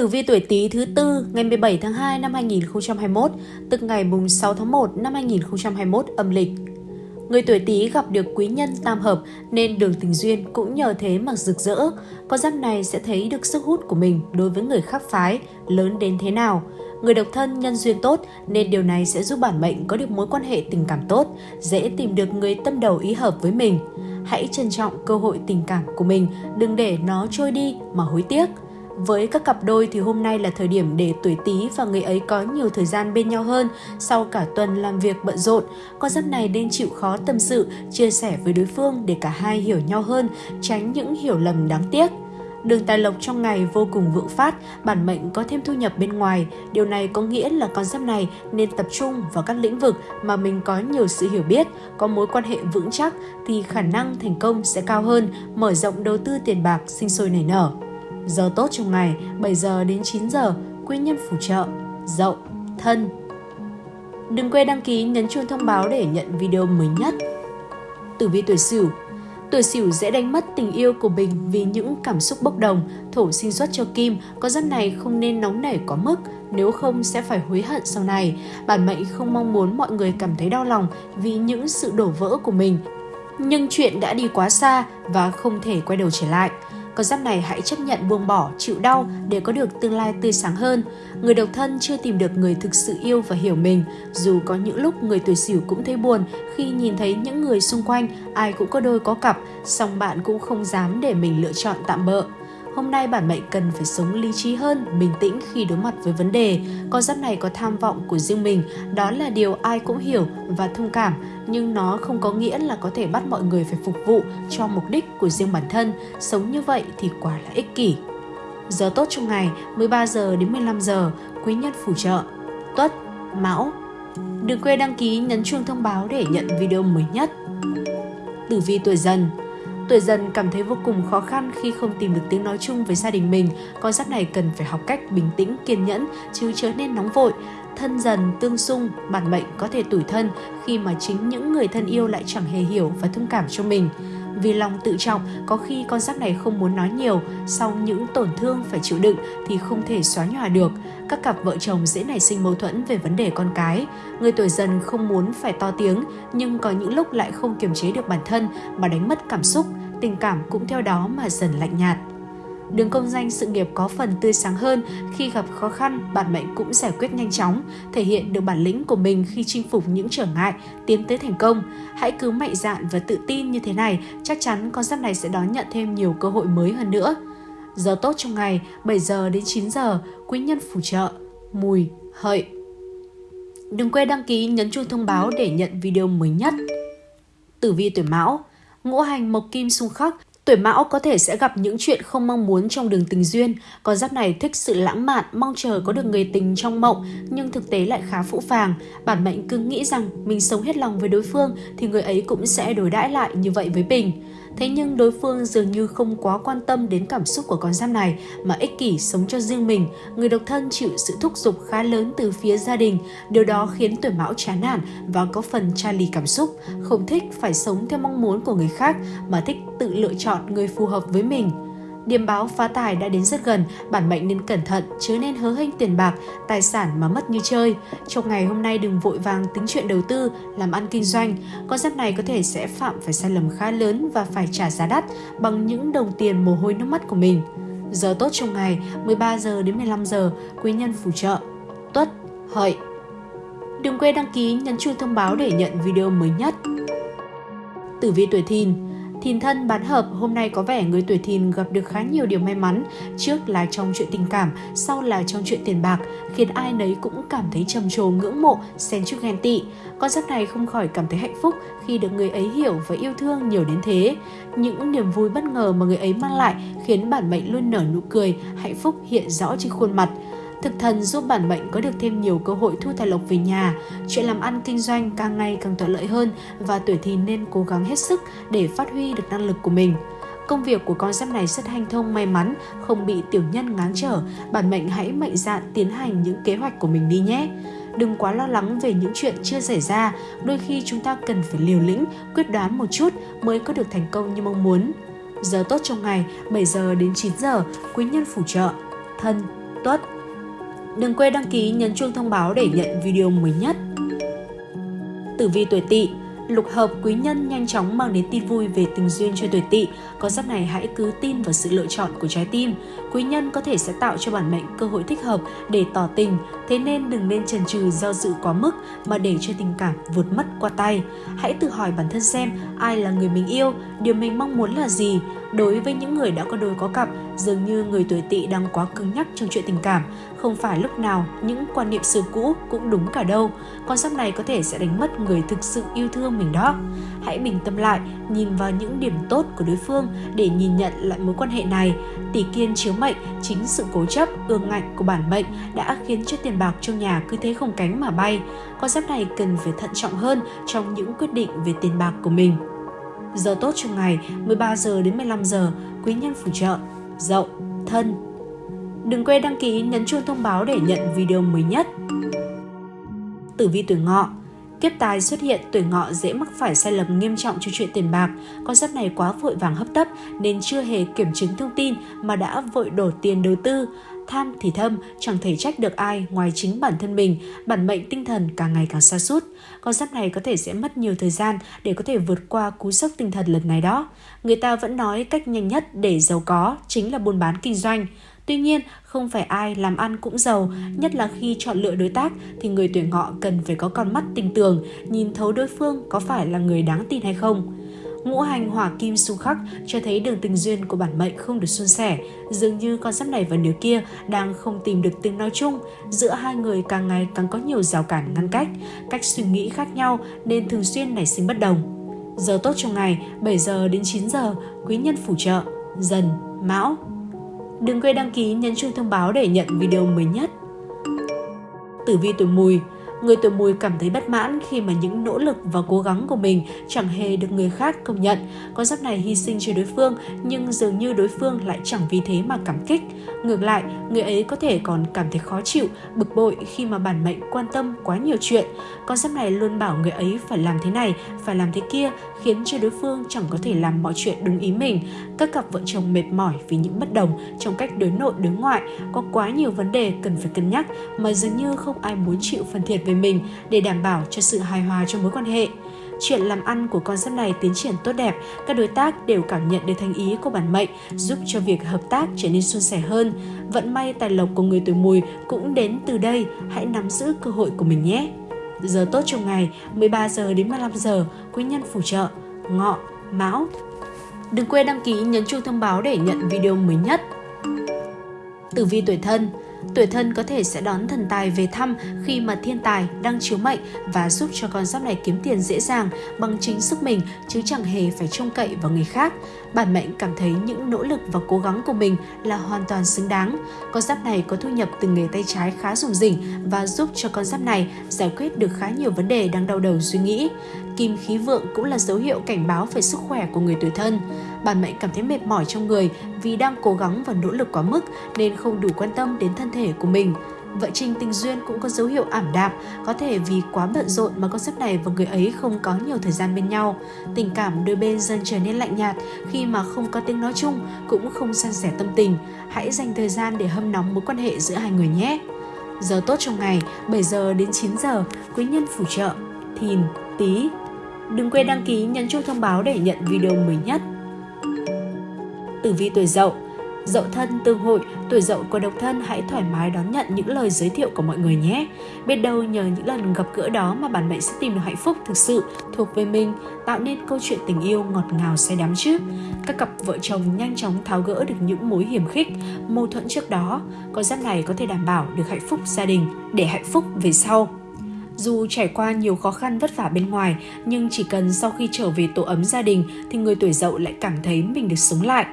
Tử vi tuổi Tý thứ tư ngày 17 tháng 2 năm 2021, tức ngày mùng 6 tháng 1 năm 2021 âm lịch. Người tuổi Tý gặp được quý nhân tam hợp nên đường tình duyên cũng nhờ thế mà rực rỡ. Con giáp này sẽ thấy được sức hút của mình đối với người khác phái lớn đến thế nào. Người độc thân nhân duyên tốt nên điều này sẽ giúp bản mệnh có được mối quan hệ tình cảm tốt, dễ tìm được người tâm đầu ý hợp với mình. Hãy trân trọng cơ hội tình cảm của mình, đừng để nó trôi đi mà hối tiếc. Với các cặp đôi thì hôm nay là thời điểm để tuổi Tý và người ấy có nhiều thời gian bên nhau hơn sau cả tuần làm việc bận rộn. Con giáp này nên chịu khó tâm sự, chia sẻ với đối phương để cả hai hiểu nhau hơn, tránh những hiểu lầm đáng tiếc. Đường tài lộc trong ngày vô cùng vượng phát, bản mệnh có thêm thu nhập bên ngoài. Điều này có nghĩa là con giáp này nên tập trung vào các lĩnh vực mà mình có nhiều sự hiểu biết, có mối quan hệ vững chắc thì khả năng thành công sẽ cao hơn, mở rộng đầu tư tiền bạc sinh sôi nảy nở. Giờ tốt trong ngày 7 giờ đến 9 giờ, quý nhân phù trợ, dậu, thân. Đừng quên đăng ký nhấn chuông thông báo để nhận video mới nhất. Tử vi tuổi Sửu Tuổi Sửu dễ đánh mất tình yêu của mình vì những cảm xúc bốc đồng, thổ sinh xuất cho Kim, có giấc này không nên nóng nảy quá mức, nếu không sẽ phải hối hận sau này. Bản mệnh không mong muốn mọi người cảm thấy đau lòng vì những sự đổ vỡ của mình, nhưng chuyện đã đi quá xa và không thể quay đầu trở lại. Con giáp này hãy chấp nhận buông bỏ, chịu đau để có được tương lai tươi sáng hơn. Người độc thân chưa tìm được người thực sự yêu và hiểu mình. Dù có những lúc người tuổi sửu cũng thấy buồn khi nhìn thấy những người xung quanh ai cũng có đôi có cặp, song bạn cũng không dám để mình lựa chọn tạm bợ. Hôm nay bản mệnh cần phải sống lý trí hơn, bình tĩnh khi đối mặt với vấn đề. Con giáp này có tham vọng của riêng mình, đó là điều ai cũng hiểu và thông cảm, nhưng nó không có nghĩa là có thể bắt mọi người phải phục vụ cho mục đích của riêng bản thân. Sống như vậy thì quả là ích kỷ. Giờ tốt trong ngày 13 giờ đến 15 giờ, quý nhân phù trợ, tuất, mão. Đừng quên đăng ký nhấn chuông thông báo để nhận video mới nhất. Tử vi tuổi dần Tuổi dần cảm thấy vô cùng khó khăn khi không tìm được tiếng nói chung với gia đình mình. Con giáp này cần phải học cách bình tĩnh, kiên nhẫn, chứ chớ nên nóng vội. Thân dần, tương xung, bản mệnh có thể tủi thân khi mà chính những người thân yêu lại chẳng hề hiểu và thông cảm cho mình. Vì lòng tự trọng, có khi con giáp này không muốn nói nhiều, sau những tổn thương phải chịu đựng thì không thể xóa nhòa được. Các cặp vợ chồng dễ nảy sinh mâu thuẫn về vấn đề con cái. Người tuổi dần không muốn phải to tiếng, nhưng có những lúc lại không kiềm chế được bản thân mà đánh mất cảm xúc, tình cảm cũng theo đó mà dần lạnh nhạt. Đường công danh sự nghiệp có phần tươi sáng hơn khi gặp khó khăn, bản mệnh cũng giải quyết nhanh chóng, thể hiện được bản lĩnh của mình khi chinh phục những trở ngại, tiến tới thành công. Hãy cứ mạnh dạn và tự tin như thế này, chắc chắn con giáp này sẽ đón nhận thêm nhiều cơ hội mới hơn nữa. Giờ tốt trong ngày 7 giờ đến 9 giờ, quý nhân phù trợ, mùi, hợi. Đừng quên đăng ký nhấn chuông thông báo để nhận video mới nhất. Tử vi tuổi Mão Ngũ hành mộc kim xung khắc, Tuổi mão có thể sẽ gặp những chuyện không mong muốn trong đường tình duyên. Con giáp này thích sự lãng mạn, mong chờ có được người tình trong mộng, nhưng thực tế lại khá phũ phàng. Bản mệnh cứ nghĩ rằng mình sống hết lòng với đối phương thì người ấy cũng sẽ đối đãi lại như vậy với mình. Thế nhưng đối phương dường như không quá quan tâm đến cảm xúc của con giáp này mà ích kỷ sống cho riêng mình. Người độc thân chịu sự thúc giục khá lớn từ phía gia đình. Điều đó khiến tuổi mão chán nản và có phần tra lì cảm xúc, không thích phải sống theo mong muốn của người khác mà thích tự lựa chọn người phù hợp với mình. Điểm báo phá tài đã đến rất gần, bản mệnh nên cẩn thận, chứ nên hớ hênh tiền bạc, tài sản mà mất như chơi. Trong ngày hôm nay đừng vội vàng tính chuyện đầu tư, làm ăn kinh doanh. Con giáp này có thể sẽ phạm phải sai lầm khá lớn và phải trả giá đắt bằng những đồng tiền mồ hôi nước mắt của mình. Giờ tốt trong ngày 13 giờ đến 15 giờ, quý nhân phù trợ. Tuất, hợi. Đừng quên đăng ký nhấn chuông thông báo để nhận video mới nhất. Tử vi tuổi thìn Thìn thân bán hợp hôm nay có vẻ người tuổi thìn gặp được khá nhiều điều may mắn, trước là trong chuyện tình cảm, sau là trong chuyện tiền bạc, khiến ai nấy cũng cảm thấy trầm trồ ngưỡng mộ, xen chút ghen tị. Con giáp này không khỏi cảm thấy hạnh phúc khi được người ấy hiểu và yêu thương nhiều đến thế. Những niềm vui bất ngờ mà người ấy mang lại khiến bản mệnh luôn nở nụ cười, hạnh phúc hiện rõ trên khuôn mặt. Thực thần giúp bản mệnh có được thêm nhiều cơ hội thu tài lộc về nhà, chuyện làm ăn kinh doanh càng ngày càng thuận lợi hơn và tuổi thìn nên cố gắng hết sức để phát huy được năng lực của mình. Công việc của con giáp này rất hanh thông may mắn, không bị tiểu nhân ngáng trở, bản mệnh hãy mạnh dạn tiến hành những kế hoạch của mình đi nhé. Đừng quá lo lắng về những chuyện chưa xảy ra, đôi khi chúng ta cần phải liều lĩnh, quyết đoán một chút mới có được thành công như mong muốn. Giờ tốt trong ngày 7 giờ đến 9 giờ, quý nhân phù trợ, thân, Tuất. Đừng quên đăng ký nhấn chuông thông báo để nhận video mới nhất. Tử vi tuổi Tỵ Lục hợp quý nhân nhanh chóng mang đến tin vui về tình duyên cho tuổi tỵ. Có giáp này hãy cứ tin vào sự lựa chọn của trái tim. Quý nhân có thể sẽ tạo cho bản mệnh cơ hội thích hợp để tỏ tình, thế nên đừng nên chần chừ do dự quá mức mà để cho tình cảm vượt mất qua tay. Hãy tự hỏi bản thân xem ai là người mình yêu, điều mình mong muốn là gì. Đối với những người đã có đôi có cặp, dường như người tuổi tỵ đang quá cứng nhắc trong chuyện tình cảm. Không phải lúc nào những quan niệm xưa cũ cũng đúng cả đâu. Con giáp này có thể sẽ đánh mất người thực sự yêu thương mình đó. Hãy bình tâm lại, nhìn vào những điểm tốt của đối phương để nhìn nhận lại mối quan hệ này. Tỷ kiên chiếu mệnh, chính sự cố chấp, ương ngạnh của bản mệnh đã khiến cho tiền bạc trong nhà cứ thế không cánh mà bay. Con giáp này cần phải thận trọng hơn trong những quyết định về tiền bạc của mình. Giờ tốt trong ngày 13 giờ đến 15 giờ, quý nhân phù trợ, dậu, thân. Đừng quên đăng ký nhấn chuông thông báo để nhận video mới nhất. Tử vi tuổi ngọ Kiếp tài xuất hiện, tuổi ngọ dễ mắc phải sai lầm nghiêm trọng cho chuyện tiền bạc. Con giáp này quá vội vàng hấp tấp nên chưa hề kiểm chứng thông tin mà đã vội đổ tiền đầu tư. Tham thì thâm, chẳng thể trách được ai ngoài chính bản thân mình, bản mệnh tinh thần càng ngày càng xa sút Con giáp này có thể sẽ mất nhiều thời gian để có thể vượt qua cú sốc tinh thần lần này đó. Người ta vẫn nói cách nhanh nhất để giàu có chính là buôn bán kinh doanh. Tuy nhiên, không phải ai làm ăn cũng giàu, nhất là khi chọn lựa đối tác thì người tuổi ngọ cần phải có con mắt tinh tường, nhìn thấu đối phương có phải là người đáng tin hay không. Ngũ hành hỏa kim xung khắc cho thấy đường tình duyên của bản mệnh không được suôn sẻ, dường như con giáp này và nửa kia đang không tìm được tiếng nói chung, giữa hai người càng ngày càng có nhiều rào cản ngăn cách, cách suy nghĩ khác nhau nên thường xuyên nảy sinh bất đồng. Giờ tốt trong ngày 7 giờ đến 9 giờ, quý nhân phù trợ, dần, mão, Đừng quên đăng ký nhấn chuông thông báo để nhận video mới nhất. Tử vi tuổi mùi Người tuổi mùi cảm thấy bất mãn khi mà những nỗ lực và cố gắng của mình chẳng hề được người khác công nhận. Con giáp này hy sinh cho đối phương nhưng dường như đối phương lại chẳng vì thế mà cảm kích. Ngược lại, người ấy có thể còn cảm thấy khó chịu, bực bội khi mà bản mệnh quan tâm quá nhiều chuyện. Con giáp này luôn bảo người ấy phải làm thế này, phải làm thế kia, khiến cho đối phương chẳng có thể làm mọi chuyện đúng ý mình. Các cặp vợ chồng mệt mỏi vì những bất đồng trong cách đối nội đối ngoại, có quá nhiều vấn đề cần phải cân nhắc mà dường như không ai muốn chịu phần thiệt về mình để đảm bảo cho sự hài hòa trong mối quan hệ. Chuyện làm ăn của con giáp này tiến triển tốt đẹp, các đối tác đều cảm nhận được thành ý của bản mệnh, giúp cho việc hợp tác trở nên suôn sẻ hơn. Vận may tài lộc của người tuổi mùi cũng đến từ đây, hãy nắm giữ cơ hội của mình nhé. Giờ tốt trong ngày 13 giờ đến 15 giờ, quý nhân phù trợ, ngọ, mão. Đừng quên đăng ký nhấn chuông thông báo để nhận video mới nhất. Tử vi tuổi thân Tuổi thân có thể sẽ đón thần tài về thăm khi mà thiên tài đang chiếu mệnh và giúp cho con giáp này kiếm tiền dễ dàng, bằng chính sức mình, chứ chẳng hề phải trông cậy vào người khác. Bản mệnh cảm thấy những nỗ lực và cố gắng của mình là hoàn toàn xứng đáng. Con giáp này có thu nhập từ nghề tay trái khá rủng rỉnh và giúp cho con giáp này giải quyết được khá nhiều vấn đề đang đau đầu suy nghĩ. Kim khí vượng cũng là dấu hiệu cảnh báo về sức khỏe của người tuổi thân. Bản mệnh cảm thấy mệt mỏi trong người vì đang cố gắng và nỗ lực quá mức nên không đủ quan tâm đến thân thể của mình. Vợ Trinh tình duyên cũng có dấu hiệu ảm đạm, có thể vì quá bận rộn mà con sắp này và người ấy không có nhiều thời gian bên nhau. Tình cảm đôi bên dần trở nên lạnh nhạt khi mà không có tiếng nói chung, cũng không san sẻ tâm tình. Hãy dành thời gian để hâm nóng mối quan hệ giữa hai người nhé. Giờ tốt trong ngày 7 giờ đến 9 giờ, quý nhân phù trợ, thìn, tí. Đừng quên đăng ký nhấn chuông thông báo để nhận video mới nhất. Tử vi tuổi dậu Dậu thân tương hội, tuổi dậu của độc thân hãy thoải mái đón nhận những lời giới thiệu của mọi người nhé. Biết đâu nhờ những lần gặp gỡ đó mà bản mệnh sẽ tìm được hạnh phúc thực sự thuộc về mình, tạo nên câu chuyện tình yêu ngọt ngào say đắm chứ. Các cặp vợ chồng nhanh chóng tháo gỡ được những mối hiểm khích, mâu thuẫn trước đó. Con giáp này có thể đảm bảo được hạnh phúc gia đình để hạnh phúc về sau. Dù trải qua nhiều khó khăn vất vả bên ngoài, nhưng chỉ cần sau khi trở về tổ ấm gia đình thì người tuổi dậu lại cảm thấy mình được sống lại.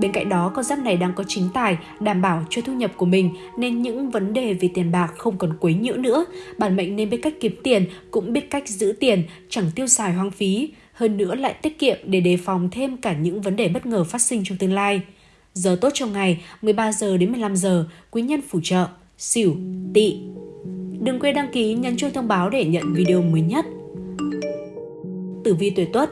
Bên cạnh đó, con giáp này đang có chính tài đảm bảo cho thu nhập của mình nên những vấn đề về tiền bạc không còn quấy nhiễu nữa. Bản mệnh nên biết cách kiếm tiền, cũng biết cách giữ tiền, chẳng tiêu xài hoang phí. Hơn nữa lại tiết kiệm để đề phòng thêm cả những vấn đề bất ngờ phát sinh trong tương lai. Giờ tốt trong ngày 13 giờ đến 15 giờ, quý nhân phù trợ, xỉu, tỵ. Đừng quên đăng ký nhấn chuông thông báo để nhận video mới nhất. Tử vi tuổi Tuất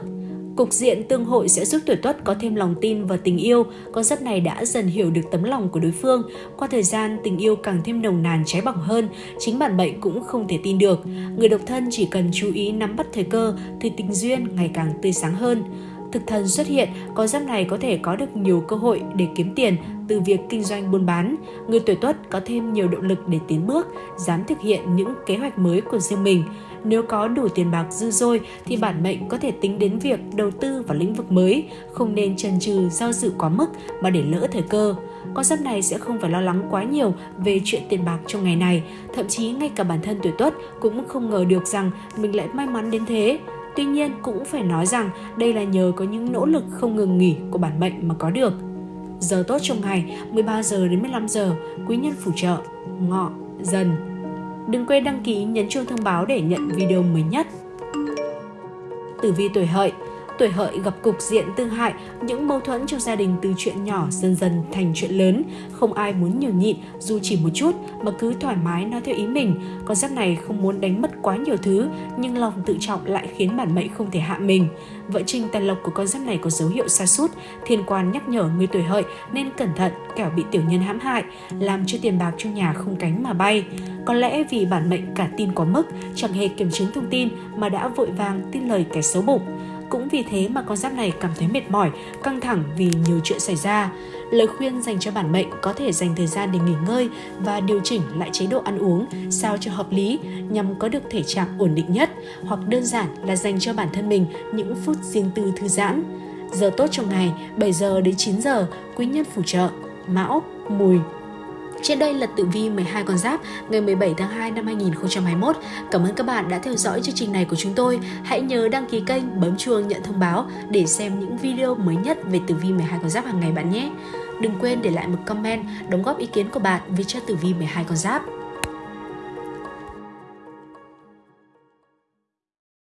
Cục diện tương hội sẽ giúp tuổi tuất có thêm lòng tin và tình yêu. Con giáp này đã dần hiểu được tấm lòng của đối phương. Qua thời gian, tình yêu càng thêm nồng nàn cháy bỏng hơn. Chính bản mệnh cũng không thể tin được. Người độc thân chỉ cần chú ý nắm bắt thời cơ thì tình duyên ngày càng tươi sáng hơn. Thực thần xuất hiện, con giáp này có thể có được nhiều cơ hội để kiếm tiền từ việc kinh doanh buôn bán. Người tuổi tuất có thêm nhiều động lực để tiến bước, dám thực hiện những kế hoạch mới của riêng mình. Nếu có đủ tiền bạc dư dôi thì bản mệnh có thể tính đến việc đầu tư vào lĩnh vực mới, không nên chần chừ do dự quá mức mà để lỡ thời cơ. Con giáp này sẽ không phải lo lắng quá nhiều về chuyện tiền bạc trong ngày này, thậm chí ngay cả bản thân tuổi tuất cũng không ngờ được rằng mình lại may mắn đến thế. Tuy nhiên cũng phải nói rằng đây là nhờ có những nỗ lực không ngừng nghỉ của bản mệnh mà có được. Giờ tốt trong ngày 13 giờ đến 15 giờ, quý nhân phù trợ, ngọ, dần. Đừng quên đăng ký, nhấn chuông thông báo để nhận video mới nhất. Tử vi tuổi hợi tuổi hợi gặp cục diện tương hại, những mâu thuẫn trong gia đình từ chuyện nhỏ dần dần thành chuyện lớn. Không ai muốn nhường nhịn dù chỉ một chút mà cứ thoải mái nói theo ý mình. Con giáp này không muốn đánh mất quá nhiều thứ nhưng lòng tự trọng lại khiến bản mệnh không thể hạ mình. Vợ trình tài lộc của con giáp này có dấu hiệu sa sút thiên quan nhắc nhở người tuổi hợi nên cẩn thận kẻo bị tiểu nhân hãm hại, làm cho tiền bạc trong nhà không cánh mà bay. Có lẽ vì bản mệnh cả tin quá mức, chẳng hề kiểm chứng thông tin mà đã vội vàng tin lời kẻ xấu bụng. Cũng vì thế mà con giáp này cảm thấy mệt mỏi, căng thẳng vì nhiều chuyện xảy ra. Lời khuyên dành cho bản mệnh có thể dành thời gian để nghỉ ngơi và điều chỉnh lại chế độ ăn uống sao cho hợp lý nhằm có được thể trạng ổn định nhất hoặc đơn giản là dành cho bản thân mình những phút riêng tư thư giãn. Giờ tốt trong ngày 7 giờ đến 9 giờ, quý nhân phù trợ, mão, mùi, trên đây là tử vi 12 con giáp ngày 17 tháng 2 năm 2021. Cảm ơn các bạn đã theo dõi chương trình này của chúng tôi. Hãy nhớ đăng ký kênh, bấm chuông nhận thông báo để xem những video mới nhất về tử vi 12 con giáp hàng ngày bạn nhé. Đừng quên để lại một comment, đóng góp ý kiến của bạn về cho tử vi 12 con giáp.